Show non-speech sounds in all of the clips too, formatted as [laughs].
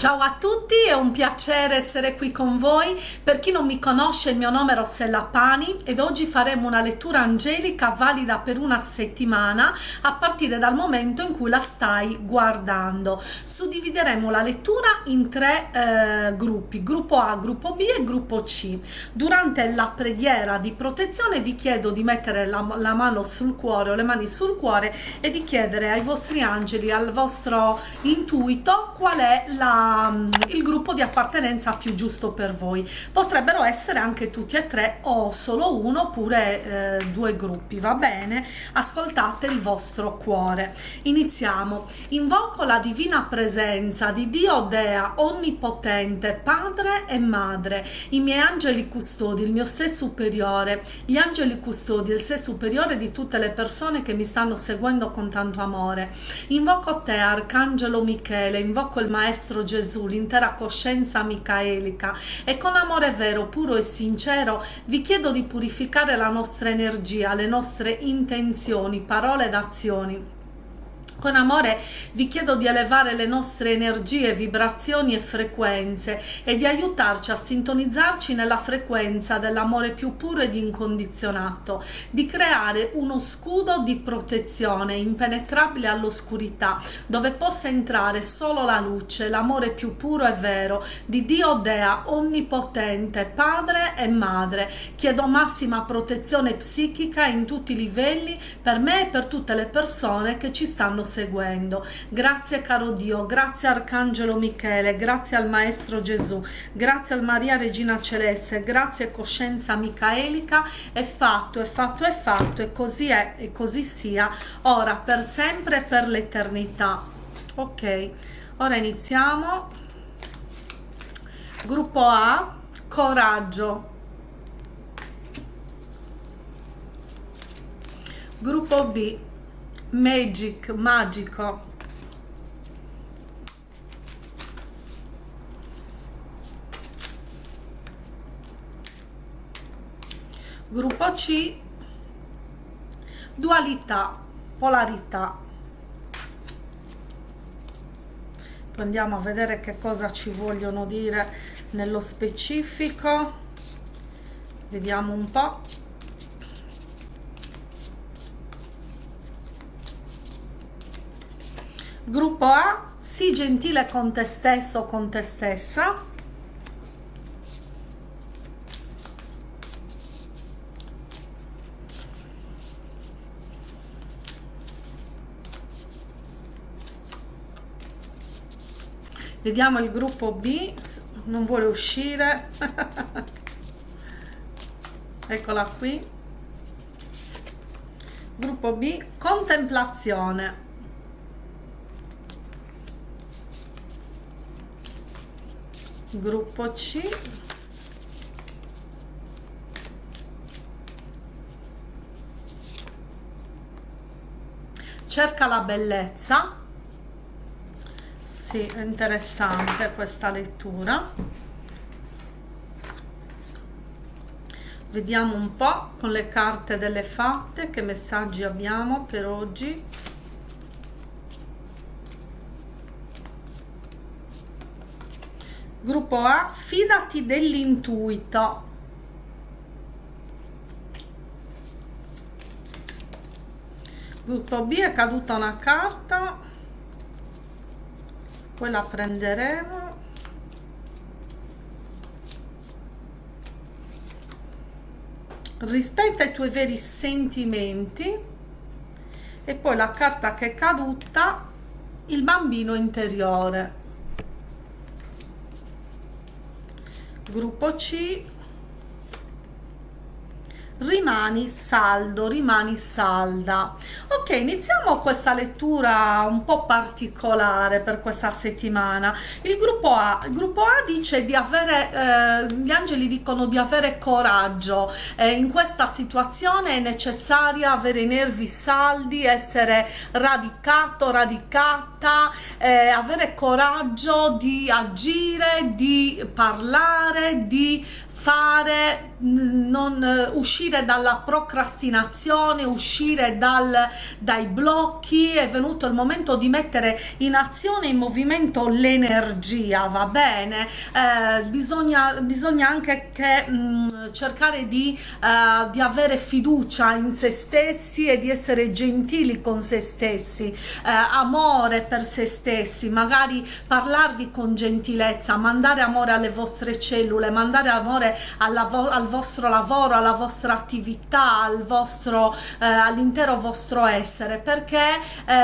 Ciao a tutti, è un piacere essere qui con voi. Per chi non mi conosce, il mio nome è Rossella Pani ed oggi faremo una lettura angelica valida per una settimana a partire dal momento in cui la stai guardando. Suddivideremo la lettura in tre eh, gruppi, gruppo A, gruppo B e gruppo C. Durante la preghiera di protezione vi chiedo di mettere la, la mano sul cuore o le mani sul cuore e di chiedere ai vostri angeli, al vostro intuito qual è la il gruppo di appartenenza più giusto per voi. Potrebbero essere anche tutti e tre o solo uno oppure eh, due gruppi va bene? Ascoltate il vostro cuore. Iniziamo. Invoco la divina presenza di dio dea onnipotente padre e madre. I miei angeli custodi il mio sé superiore. Gli angeli custodi il sé superiore di tutte le persone che mi stanno seguendo con tanto amore. Invoco te arcangelo michele. Invoco il maestro gesù Gesù, l'intera coscienza micaelica. E con amore vero, puro e sincero vi chiedo di purificare la nostra energia, le nostre intenzioni, parole ed azioni con amore vi chiedo di elevare le nostre energie, vibrazioni e frequenze e di aiutarci a sintonizzarci nella frequenza dell'amore più puro ed incondizionato, di creare uno scudo di protezione impenetrabile all'oscurità, dove possa entrare solo la luce, l'amore più puro e vero di Dio Dea, onnipotente, padre e madre. Chiedo massima protezione psichica in tutti i livelli per me e per tutte le persone che ci stanno seguendo. Grazie caro Dio, grazie Arcangelo Michele, grazie al Maestro Gesù, grazie al Maria Regina Celeste, grazie Coscienza Micaelica, è fatto, è fatto, è fatto e così è e così sia, ora per sempre e per l'eternità. Ok, ora iniziamo. Gruppo A, coraggio. Gruppo B, magic, magico. Gruppo C, dualità, polarità. Poi andiamo a vedere che cosa ci vogliono dire nello specifico. Vediamo un po'. Gruppo A, sii gentile con te stesso o con te stessa. Vediamo il gruppo B, non vuole uscire. [laughs] Eccola qui. Gruppo B, contemplazione. Gruppo C. Cerca la bellezza. Sì, è interessante questa lettura. Vediamo un po' con le carte delle fatte che messaggi abbiamo per oggi Gruppo A, fidati dell'intuito. Gruppo B è caduta una carta, poi la prenderemo. Rispetta i tuoi veri sentimenti e poi la carta che è caduta, il bambino interiore. Gruppo C rimani saldo, rimani salda. Ok, iniziamo questa lettura un po' particolare per questa settimana. Il gruppo A, il gruppo A dice di avere, eh, gli angeli dicono di avere coraggio. Eh, in questa situazione è necessario avere i nervi saldi, essere radicato, radicata, eh, avere coraggio di agire, di parlare, di fare non eh, uscire dalla procrastinazione uscire dal, dai blocchi. È venuto il momento di mettere in azione in movimento l'energia va bene? Eh, bisogna, bisogna anche che mh, mm, cercare di, uh, di avere fiducia in se stessi e di essere gentili con se stessi. Uh, amore per se stessi magari parlarvi con gentilezza mandare amore alle vostre cellule mandare amore vo al vostro lavoro alla vostra attività al vostro uh, all'intero vostro essere perché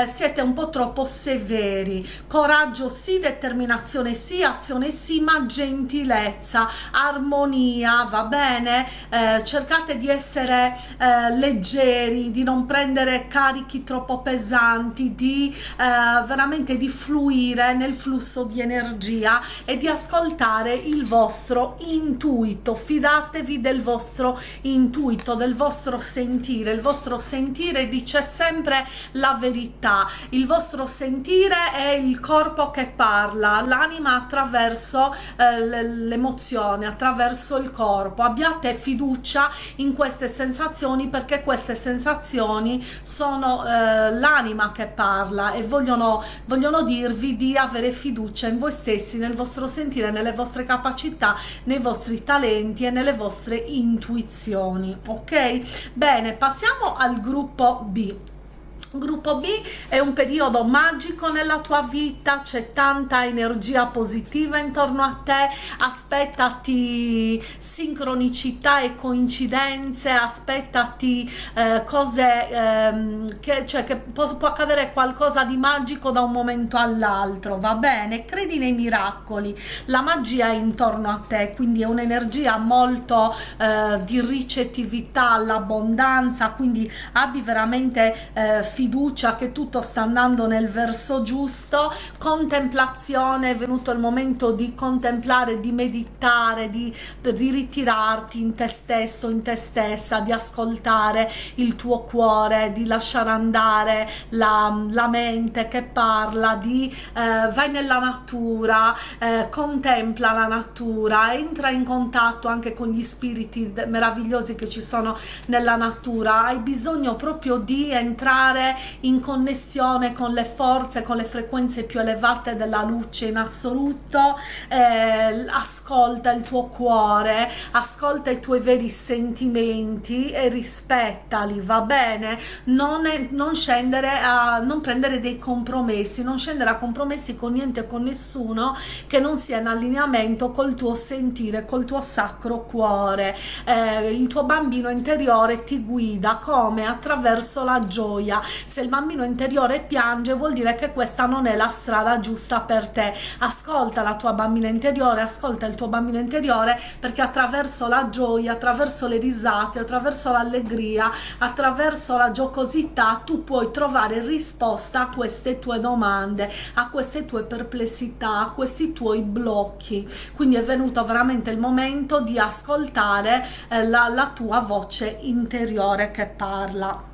siete un po' troppo severi. Coraggio sì determinazione sì azione sì ma gentilezza armonia va bene bene? Eh, cercate di essere eh, leggeri di non prendere carichi troppo pesanti di eh, veramente di fluire nel flusso di energia e di ascoltare il vostro intuito fidatevi del vostro intuito del vostro sentire. Il vostro sentire dice sempre la verità. Il vostro sentire è il corpo che parla l'anima attraverso eh, l'emozione attraverso il corpo. Abbiate fiducia in queste sensazioni perché queste sensazioni sono eh, l'anima che parla e vogliono, vogliono dirvi di avere fiducia in voi stessi, nel vostro sentire, nelle vostre capacità, nei vostri talenti e nelle vostre intuizioni. Ok? Bene, passiamo al gruppo B. Gruppo B è un periodo magico nella tua vita, c'è tanta energia positiva intorno a te, aspettati sincronicità e coincidenze, aspettati eh, cose ehm, che, cioè, che può, può accadere qualcosa di magico da un momento all'altro, va bene? Credi nei miracoli, la magia è intorno a te, quindi è un'energia molto eh, di ricettività all'abbondanza, quindi abbi veramente eh, fiducia che tutto sta andando nel verso giusto, contemplazione, è venuto il momento di contemplare, di meditare, di, di ritirarti in te stesso, in te stessa, di ascoltare il tuo cuore, di lasciare andare la, la mente che parla, di eh, vai nella natura, eh, contempla la natura, entra in contatto anche con gli spiriti meravigliosi che ci sono nella natura, hai bisogno proprio di entrare in connessione con le forze, con le frequenze più elevate della luce in assoluto, eh, ascolta il tuo cuore, ascolta i tuoi veri sentimenti e rispettali, va bene? Non, è, non scendere a, non prendere dei compromessi, non scendere a compromessi con niente con nessuno che non sia in allineamento col tuo sentire, col tuo sacro cuore. Eh, il tuo bambino interiore ti guida come? Attraverso la gioia, se il bambino interiore piange vuol dire che questa non è la strada giusta per te. Ascolta la tua bambina interiore ascolta il tuo bambino interiore perché attraverso la gioia attraverso le risate attraverso l'allegria attraverso la giocosità tu puoi trovare risposta a queste tue domande a queste tue perplessità a questi tuoi blocchi. Quindi è venuto veramente il momento di ascoltare eh, la, la tua voce interiore che parla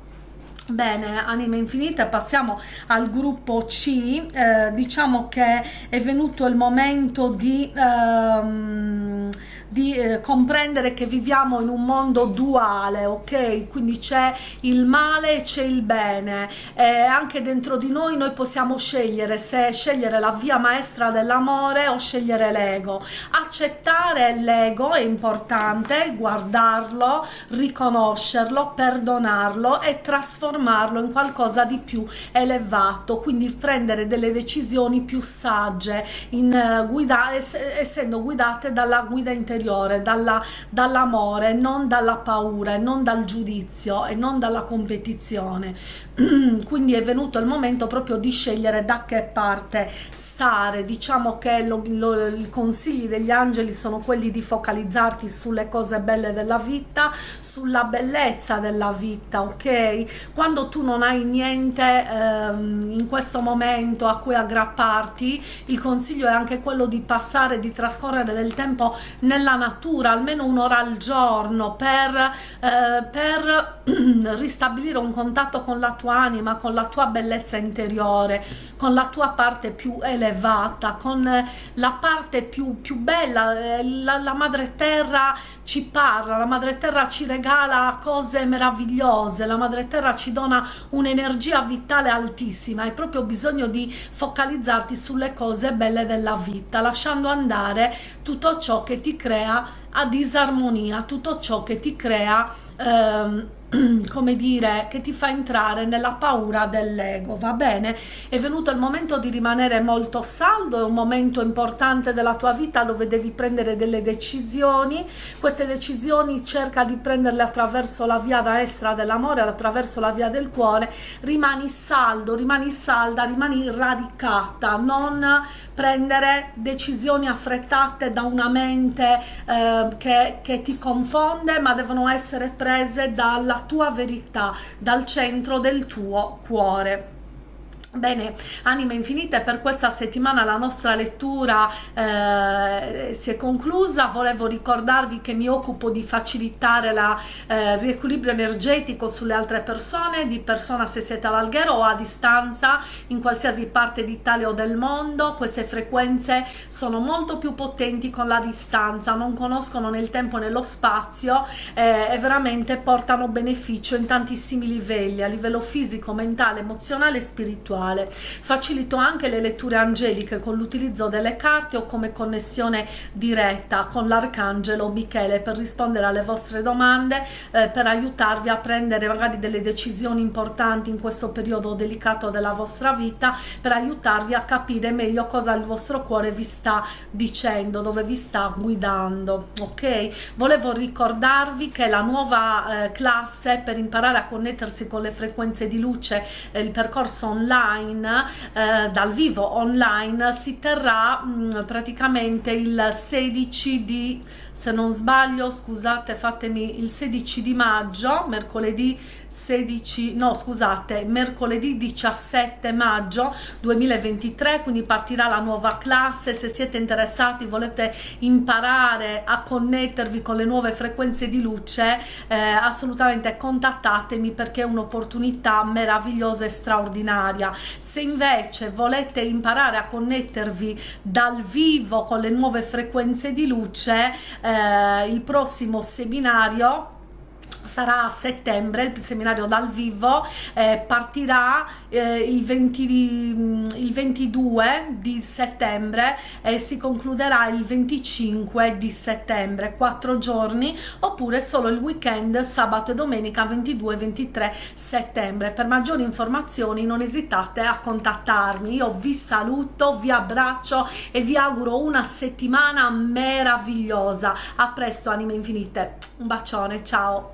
Bene, anime infinite, passiamo al gruppo C, eh, diciamo che è venuto il momento di... Ehm, di eh, comprendere che viviamo in un mondo duale, ok? Quindi c'è il male e c'è il bene e anche dentro di noi noi possiamo scegliere se scegliere la via maestra dell'amore o scegliere l'ego. Accettare l'ego è importante, guardarlo, riconoscerlo, perdonarlo e trasformarlo in qualcosa di più elevato, quindi prendere delle decisioni più sagge, in, uh, guida, essendo guidate dalla guida interiore interiore, dall'amore, dall non dalla paura, non dal giudizio e non dalla competizione. [clears throat] Quindi è venuto il momento proprio di scegliere da che parte stare. Diciamo che lo, lo, i consigli degli angeli sono quelli di focalizzarti sulle cose belle della vita, sulla bellezza della vita, ok? Quando tu non hai niente ehm, in questo momento a cui aggrapparti, il consiglio è anche quello di passare, di trascorrere del tempo nella natura almeno un'ora al giorno per, eh, per [clears throat] ristabilire un contatto con la tua anima, con la tua bellezza interiore, con la tua parte più elevata, con la parte più, più bella, eh, la, la madre terra ci parla, la madre terra ci regala cose meravigliose, la madre terra ci dona un'energia vitale altissima, hai proprio bisogno di focalizzarti sulle cose belle della vita, lasciando andare tutto ciò che ti crea a disarmonia, tutto ciò che ti crea ehm, [clears throat] come dire, che ti fa entrare nella paura dell'ego, va bene? È venuto il momento di rimanere molto saldo, è un momento importante della tua vita dove devi prendere delle decisioni, queste decisioni cerca di prenderle attraverso la via destra dell'amore, attraverso la via del cuore, rimani saldo, rimani salda, rimani radicata, non prendere decisioni affrettate da una mente eh, che, che ti confonde, ma devono essere prese dalla tua verità, dal centro del tuo cuore. Bene, anime infinite, per questa settimana la nostra lettura eh, si è conclusa, volevo ricordarvi che mi occupo di facilitare il eh, riequilibrio energetico sulle altre persone, di persona se siete ad Alghero o a distanza in qualsiasi parte d'Italia o del mondo, queste frequenze sono molto più potenti con la distanza, non conoscono nel tempo e nello spazio eh, e veramente portano beneficio in tantissimi livelli, a livello fisico, mentale, emozionale e spirituale spirituale. Facilito anche le letture angeliche con l'utilizzo delle carte o come connessione diretta con l'arcangelo Michele per rispondere alle vostre domande, eh, per aiutarvi a prendere magari delle decisioni importanti in questo periodo delicato della vostra vita, per aiutarvi a capire meglio cosa il vostro cuore vi sta dicendo, dove vi sta guidando, ok? Volevo ricordarvi che la nuova eh, classe per imparare a connettersi con le frequenze di luce, eh, il percorso online online eh, dal vivo online si terrà mh, mm, praticamente il 16 di se non sbaglio scusate fatemi il 16 di maggio mercoledì 16 no scusate mercoledì 17 maggio 2023 quindi partirà la nuova classe. Se siete interessati volete imparare a connettervi con le nuove frequenze di luce eh, assolutamente contattatemi perché è un'opportunità meravigliosa e straordinaria se invece volete imparare a connettervi dal vivo con le nuove frequenze di luce eh, il prossimo seminario sarà a settembre il seminario dal vivo eh, partirà eh, il, 20 di, mm, il 22 di settembre e si concluderà il 25 di settembre quattro giorni oppure solo il weekend sabato e domenica 22 23 settembre. Per maggiori informazioni non esitate a contattarmi. Io vi saluto vi abbraccio e vi auguro una settimana meravigliosa. A presto anime infinite. Un bacione ciao